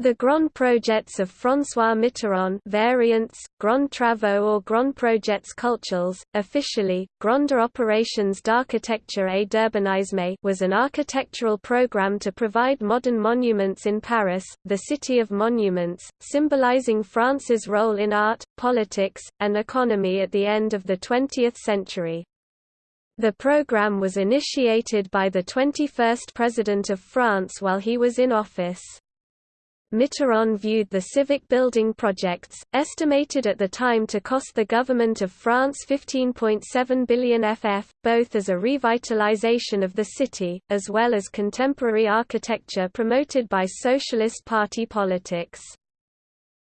The Grand Projets of François Mitterrand variants, Grand Travaux or Grand Projets Culturels, officially, Grande Operations d'Architecture et d'Urbanisme was an architectural program to provide modern monuments in Paris, the city of monuments, symbolizing France's role in art, politics, and economy at the end of the 20th century. The program was initiated by the 21st President of France while he was in office. Mitterrand viewed the civic building projects, estimated at the time to cost the government of France 15.7 billion ff, both as a revitalization of the city, as well as contemporary architecture promoted by Socialist Party politics.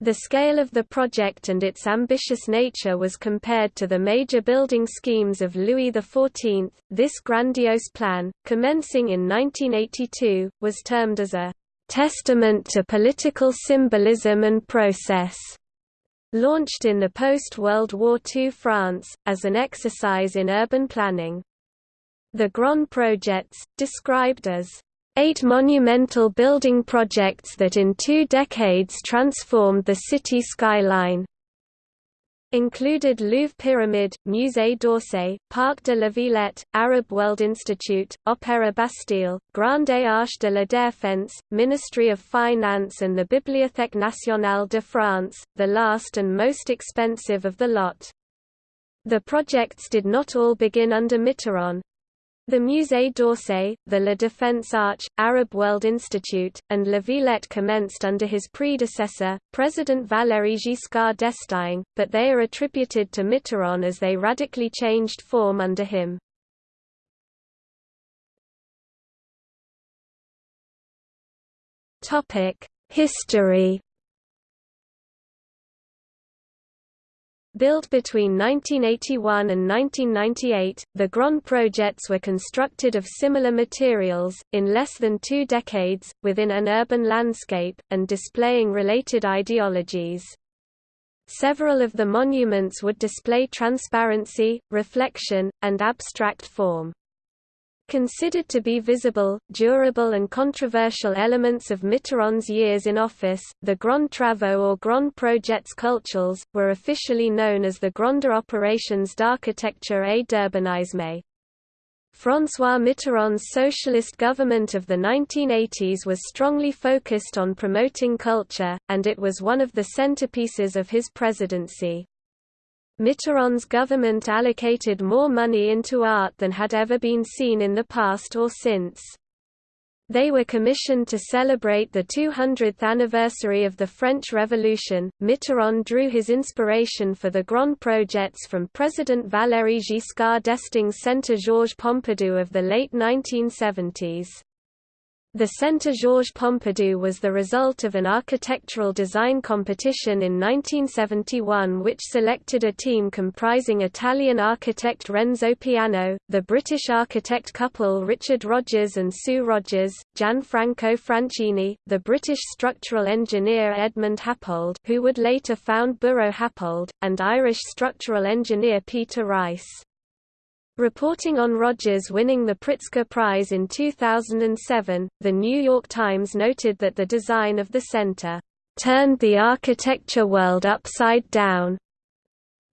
The scale of the project and its ambitious nature was compared to the major building schemes of Louis XIV. This grandiose plan, commencing in 1982, was termed as a Testament to Political Symbolism and Process, launched in the post-World War II France, as an exercise in urban planning. The Grand Projects, described as eight monumental building projects that in two decades transformed the city skyline, included Louvre Pyramid, Musée d'Orsay, Parc de la Villette, Arab World Institute, Opéra Bastille, Grande Arche de la Défense, Ministry of Finance and the Bibliothèque nationale de France, the last and most expensive of the lot. The projects did not all begin under Mitterrand, the Musée d'Orsay, the La Défense Arch, Arab World Institute, and La Villette commenced under his predecessor, President Valéry Giscard d'Estaing, but they are attributed to Mitterrand as they radically changed form under him. History Built between 1981 and 1998, the Grand Projets were constructed of similar materials, in less than two decades, within an urban landscape, and displaying related ideologies. Several of the monuments would display transparency, reflection, and abstract form. Considered to be visible, durable and controversial elements of Mitterrand's years in office, the Grand Travaux or Grand Projets Culturels, were officially known as the Grande Operations d'Architecture et d'Urbanisme. François Mitterrand's socialist government of the 1980s was strongly focused on promoting culture, and it was one of the centerpieces of his presidency. Mitterrand's government allocated more money into art than had ever been seen in the past or since. They were commissioned to celebrate the 200th anniversary of the French Revolution. Mitterrand drew his inspiration for the Grand Projets from President Valéry Giscard d'Estaing's Centre Georges Pompidou of the late 1970s. The Centre Georges Pompidou was the result of an architectural design competition in 1971 which selected a team comprising Italian architect Renzo Piano, the British architect couple Richard Rogers and Sue Rogers, Gianfranco Franchini, the British structural engineer Edmund Happold who would later found Buro Happold, and Irish structural engineer Peter Rice. Reporting on Rogers winning the Pritzker Prize in 2007, The New York Times noted that the design of the center turned the architecture world upside down.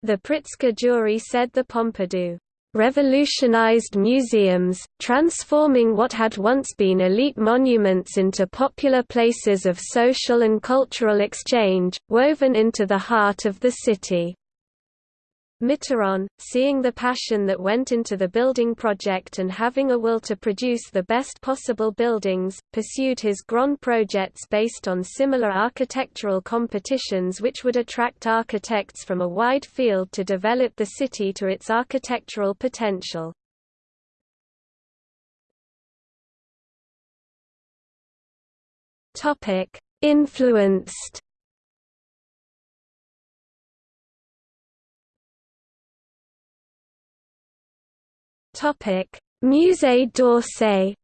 The Pritzker jury said the Pompidou revolutionized museums, transforming what had once been elite monuments into popular places of social and cultural exchange, woven into the heart of the city. Mitterrand, seeing the passion that went into the building project and having a will to produce the best possible buildings, pursued his Grand projects based on similar architectural competitions which would attract architects from a wide field to develop the city to its architectural potential. Influenced Musée d'Orsay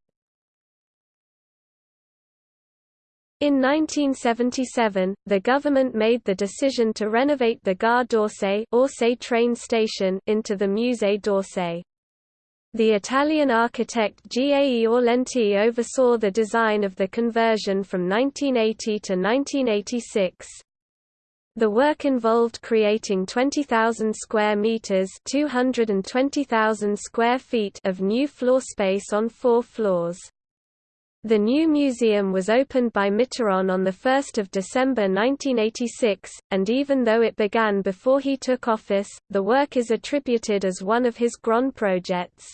In 1977, the government made the decision to renovate the Gare d'Orsay Orsay train station into the Musée d'Orsay. The Italian architect Gae Aulenti oversaw the design of the conversion from 1980 to 1986. The work involved creating 20,000 square meters, 220,000 square feet of new floor space on four floors. The new museum was opened by Mitterrand on 1 December 1986, and even though it began before he took office, the work is attributed as one of his grand projects.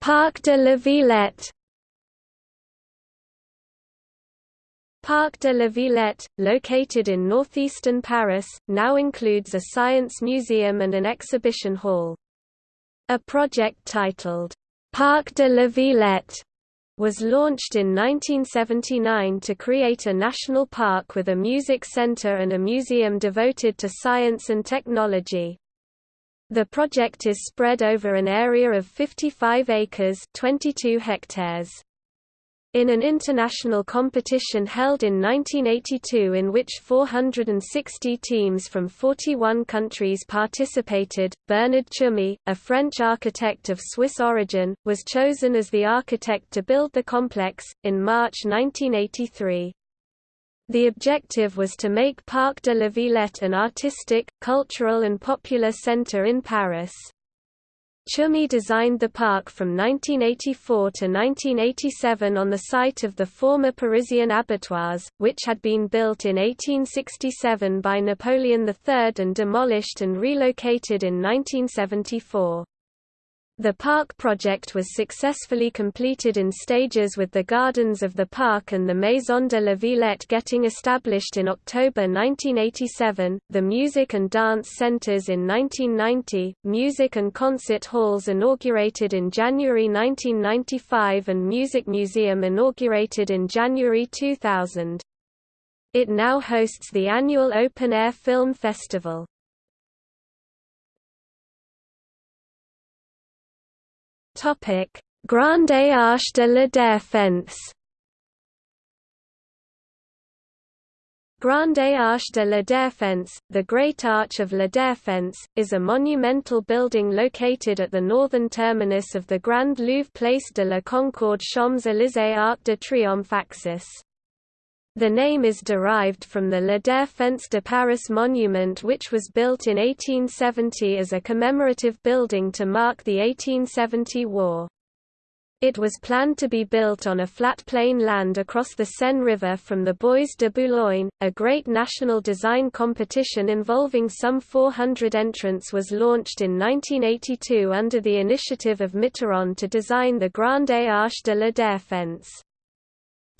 Parc de la Villette Parc de la Villette, located in northeastern Paris, now includes a science museum and an exhibition hall. A project titled, Parc de la Villette, was launched in 1979 to create a national park with a music center and a museum devoted to science and technology. The project is spread over an area of 55 acres 22 hectares. In an international competition held in 1982 in which 460 teams from 41 countries participated, Bernard Tschumi, a French architect of Swiss origin, was chosen as the architect to build the complex, in March 1983. The objective was to make Parc de la Villette an artistic, cultural and popular centre in Paris. Tschumi designed the park from 1984 to 1987 on the site of the former Parisian abattoirs, which had been built in 1867 by Napoleon III and demolished and relocated in 1974. The park project was successfully completed in stages with the gardens of the park and the Maison de la Villette getting established in October 1987, the music and dance centers in 1990, music and concert halls inaugurated in January 1995 and music museum inaugurated in January 2000. It now hosts the annual Open Air Film Festival. Topic: Grande Arche de la Défense. Grande Arche de la Défense, the Great Arch of La Défense, is a monumental building located at the northern terminus of the Grand Louvre Place de la Concorde Champs-Élysées Arc de Triomphe axis. The name is derived from the La Défense de Paris monument which was built in 1870 as a commemorative building to mark the 1870 war. It was planned to be built on a flat plain land across the Seine River from the Bois de Boulogne. A great national design competition involving some 400 entrants was launched in 1982 under the initiative of Mitterrand to design the Grande Arche de la Défense.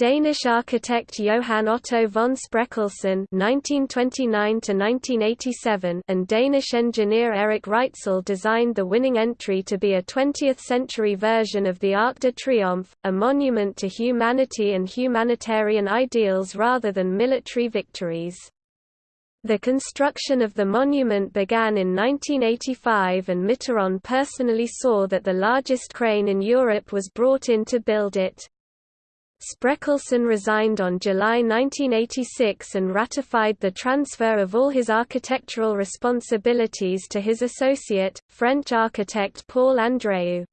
Danish architect Johan Otto von Spreckelsen (1929–1987) and Danish engineer Erik Reitzel designed the winning entry to be a 20th-century version of the Arc de Triomphe, a monument to humanity and humanitarian ideals rather than military victories. The construction of the monument began in 1985 and Mitterrand personally saw that the largest crane in Europe was brought in to build it. Spreckelsen resigned on July 1986 and ratified the transfer of all his architectural responsibilities to his associate, French architect Paul Andréu.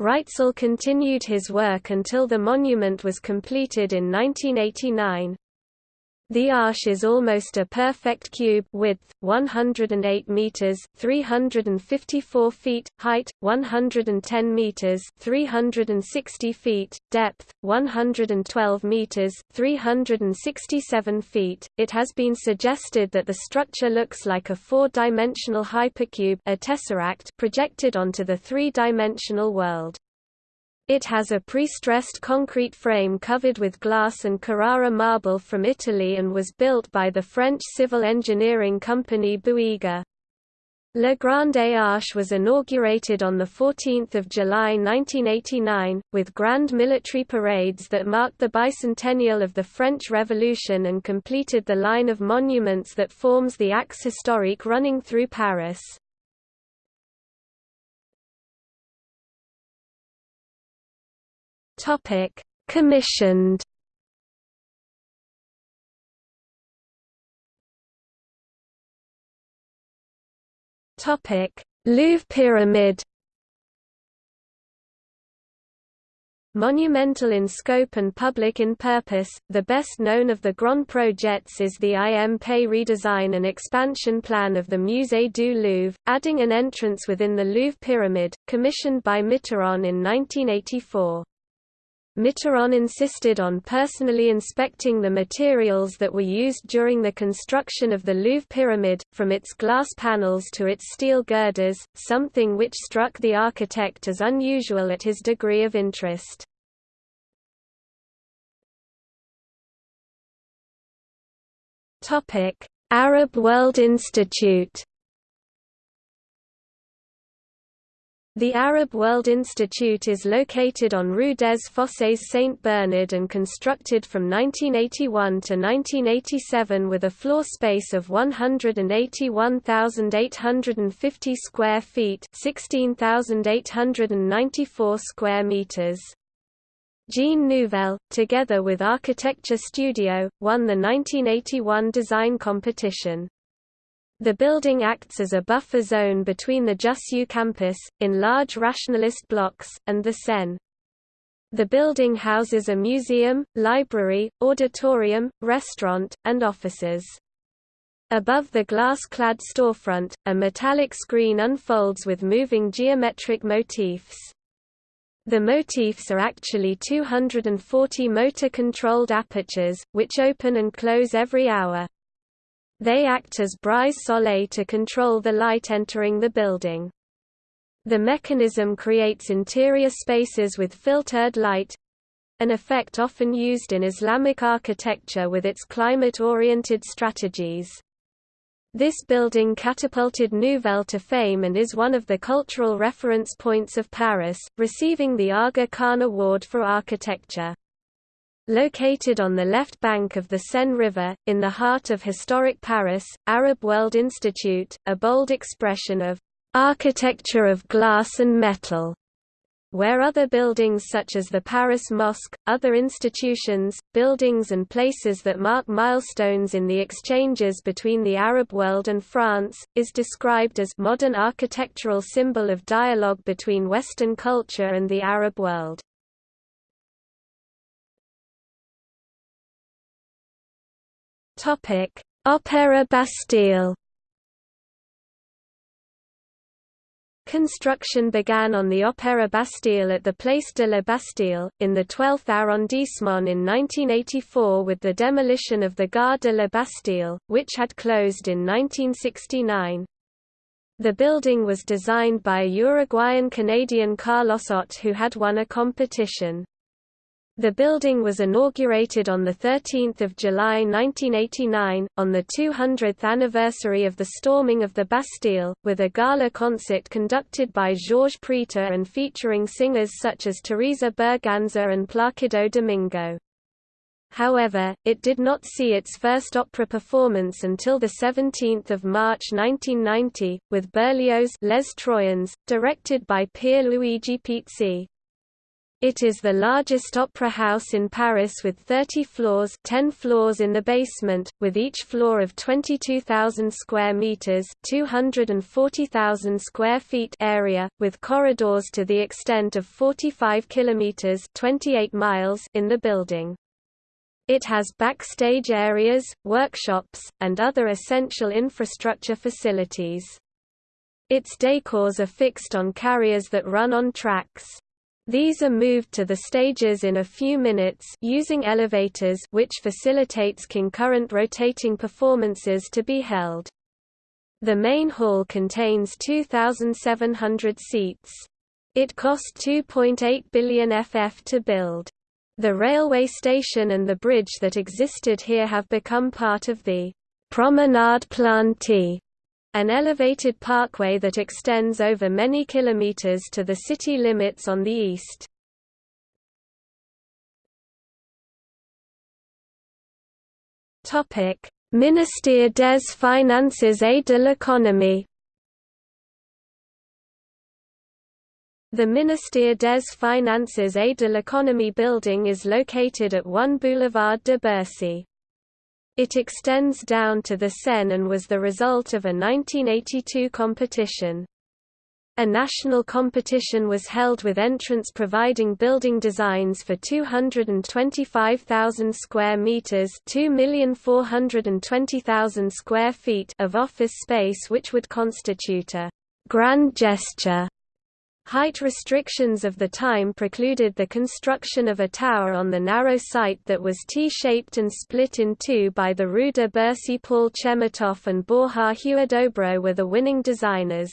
Reitzel continued his work until the monument was completed in 1989. The arch is almost a perfect cube width, 108 meters 354 feet, height, 110 meters 360 feet, depth, 112 meters 367 feet. It has been suggested that the structure looks like a four-dimensional hypercube a tesseract projected onto the three-dimensional world. It has a pre-stressed concrete frame covered with glass and Carrara marble from Italy and was built by the French civil engineering company Bouygues. Le Grande Arche was inaugurated on 14 July 1989, with grand military parades that marked the bicentennial of the French Revolution and completed the line of monuments that forms the axe historique running through Paris. Topic: Commissioned. Topic: Louvre Pyramid Monumental in scope and public in purpose, the best known of the Grand projects is the IM Pei redesign and expansion plan of the Musée du Louvre, adding an entrance within the Louvre Pyramid, commissioned by Mitterrand in 1984. Mitterrand insisted on personally inspecting the materials that were used during the construction of the Louvre Pyramid, from its glass panels to its steel girders, something which struck the architect as unusual at his degree of interest. Arab World Institute The Arab World Institute is located on Rue des Fossés Saint-Bernard and constructed from 1981 to 1987 with a floor space of 181,850 square feet 16,894 square meters. Jean Nouvel, together with Architecture Studio, won the 1981 design competition. The building acts as a buffer zone between the Jussieu campus, in large rationalist blocks, and the Seine. The building houses a museum, library, auditorium, restaurant, and offices. Above the glass-clad storefront, a metallic screen unfolds with moving geometric motifs. The motifs are actually 240 motor-controlled apertures, which open and close every hour. They act as brise soleil to control the light entering the building. The mechanism creates interior spaces with filtered light an effect often used in Islamic architecture with its climate-oriented strategies. This building catapulted Nouvel to fame and is one of the cultural reference points of Paris, receiving the Aga Khan Award for Architecture. Located on the left bank of the Seine River, in the heart of historic Paris, Arab World Institute, a bold expression of architecture of glass and metal, where other buildings such as the Paris Mosque, other institutions, buildings and places that mark milestones in the exchanges between the Arab world and France, is described as modern architectural symbol of dialogue between Western culture and the Arab world. Topic: Opéra Bastille. Construction began on the Opéra Bastille at the Place de la Bastille, in the 12th arrondissement in 1984 with the demolition of the Gare de la Bastille, which had closed in 1969. The building was designed by a Uruguayan-Canadian Carlos Ott who had won a competition. The building was inaugurated on 13 July 1989, on the 200th anniversary of the storming of the Bastille, with a gala concert conducted by Georges Prêtre and featuring singers such as Teresa Berganza and Placido Domingo. However, it did not see its first opera performance until 17 March 1990, with Berlioz' Les Troyens, directed by Pier Luigi Pizzi. It is the largest opera house in Paris with 30 floors 10 floors in the basement, with each floor of 22,000 square meters 240,000 square feet area, with corridors to the extent of 45 kilometers 28 miles in the building. It has backstage areas, workshops, and other essential infrastructure facilities. Its decors are fixed on carriers that run on tracks. These are moved to the stages in a few minutes using elevators which facilitates concurrent rotating performances to be held. The main hall contains 2,700 seats. It cost 2.8 billion FF to build. The railway station and the bridge that existed here have become part of the Promenade Plantée an elevated parkway that extends over many kilometers to the city limits on the east. Topic: Ministère des Finances et de l'Économie. The Ministère des Finances et de l'Économie building is located at 1 Boulevard de Bercy. It extends down to the Seine and was the result of a 1982 competition. A national competition was held with entrants providing building designs for 225,000 square meters, 2,420,000 square feet of office space which would constitute a grand gesture Height restrictions of the time precluded the construction of a tower on the narrow site that was T-shaped and split in two by the Rue de Bercy Paul Chemetov and Borja Huidobro were the winning designers.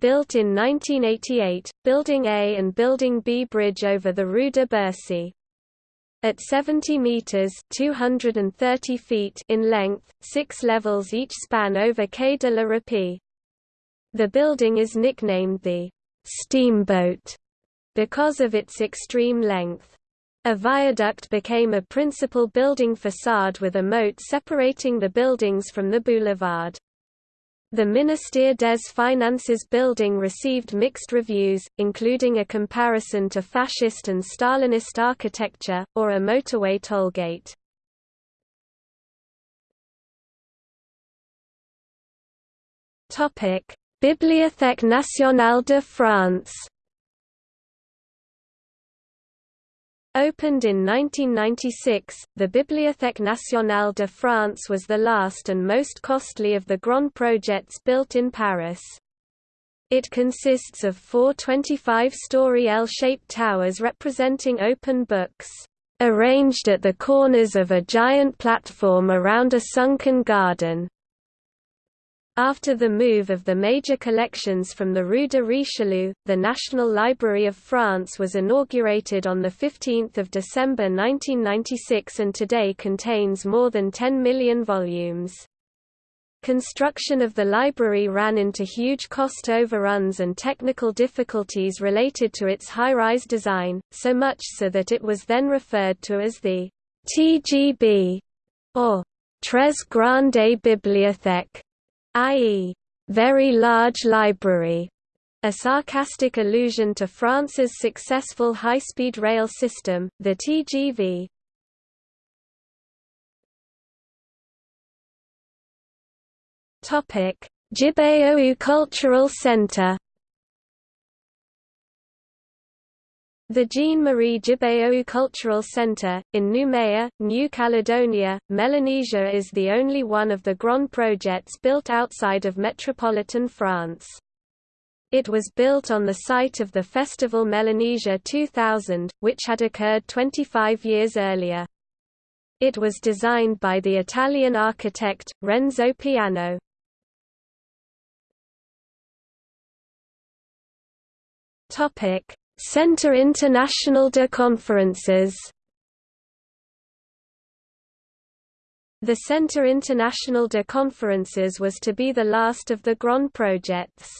Built in 1988, Building A and Building B bridge over the Rue de Bercy. At 70 meters (230 feet) in length, six levels each span over Quai de la Râpée. The building is nicknamed the steamboat because of its extreme length. A viaduct became a principal building facade with a moat separating the buildings from the boulevard. The Ministère des Finances building received mixed reviews, including a comparison to fascist and Stalinist architecture, or a motorway tollgate. Bibliothèque nationale de France Opened in 1996, the Bibliothèque nationale de France was the last and most costly of the Grand projects built in Paris. It consists of four 25-story L-shaped towers representing open books, arranged at the corners of a giant platform around a sunken garden. After the move of the major collections from the Rue de Richelieu, the National Library of France was inaugurated on 15 December 1996 and today contains more than 10 million volumes. Construction of the library ran into huge cost overruns and technical difficulties related to its high-rise design, so much so that it was then referred to as the TGB, or Très Grande Bibliothèque i.e., very large library, a sarcastic allusion to France's successful high-speed rail system, the TGV. Topic: Cultural Center The Jean-Marie Tjibaou Cultural Centre, in Nouméa, New Caledonia, Melanesia is the only one of the Grand projects built outside of metropolitan France. It was built on the site of the Festival Melanesia 2000, which had occurred 25 years earlier. It was designed by the Italian architect, Renzo Piano. Topic Centre International de Conferences The Centre International de Conferences was to be the last of the Grand projects.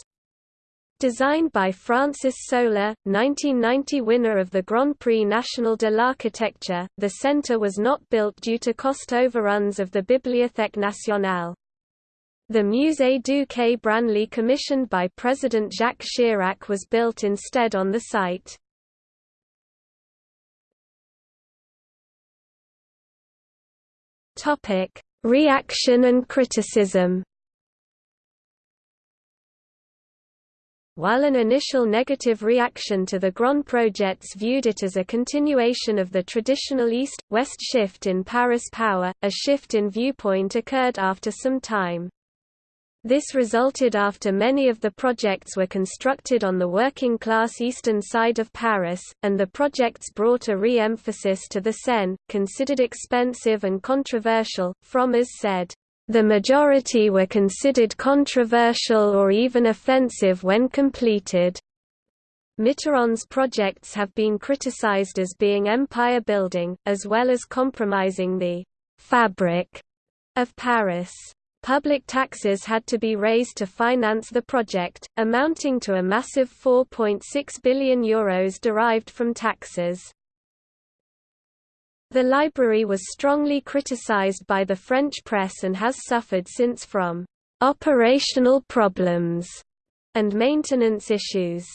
Designed by Francis Soler, 1990 winner of the Grand Prix National de l'Architecture, the centre was not built due to cost overruns of the Bibliothèque nationale. The Musée du Quai Branly commissioned by President Jacques Chirac was built instead on the site. Reaction and criticism While an initial negative reaction to the Grand projects viewed it as a continuation of the traditional East-West shift in Paris power, a shift in viewpoint occurred after some time. This resulted after many of the projects were constructed on the working-class eastern side of Paris, and the projects brought a re-emphasis to the Seine, considered expensive and controversial. Frommer's said, "...the majority were considered controversial or even offensive when completed." Mitterrand's projects have been criticized as being empire-building, as well as compromising the «fabric» of Paris. Public taxes had to be raised to finance the project, amounting to a massive €4.6 billion Euros derived from taxes. The library was strongly criticized by the French press and has suffered since from operational problems and maintenance issues.